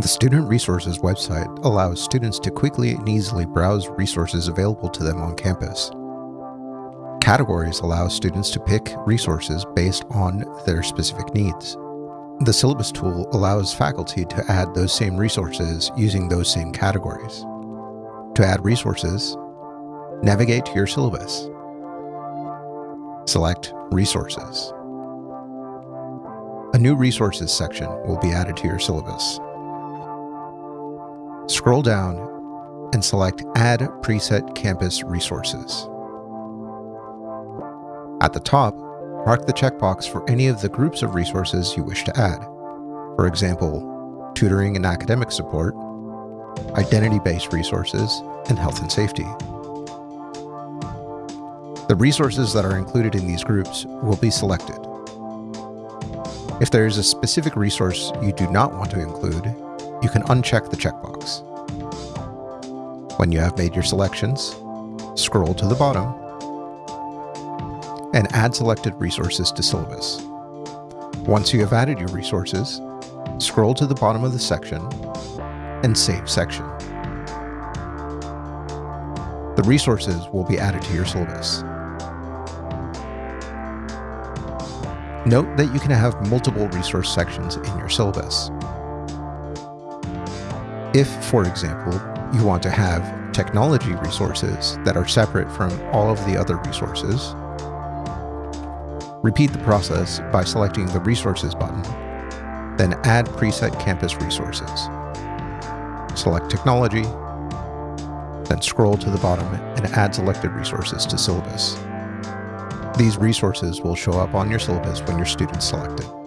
The Student Resources website allows students to quickly and easily browse resources available to them on campus. Categories allow students to pick resources based on their specific needs. The syllabus tool allows faculty to add those same resources using those same categories. To add resources, navigate to your syllabus. Select Resources. A new Resources section will be added to your syllabus. Scroll down and select Add Preset Campus Resources. At the top, mark the checkbox for any of the groups of resources you wish to add. For example, tutoring and academic support, identity-based resources, and health and safety. The resources that are included in these groups will be selected. If there is a specific resource you do not want to include, you can uncheck the checkbox. When you have made your selections, scroll to the bottom and add selected resources to syllabus. Once you have added your resources, scroll to the bottom of the section and Save Section. The resources will be added to your syllabus. Note that you can have multiple resource sections in your syllabus. If, for example, you want to have technology resources that are separate from all of the other resources, repeat the process by selecting the Resources button, then add preset campus resources. Select Technology, then scroll to the bottom and add selected resources to syllabus. These resources will show up on your syllabus when your students select it.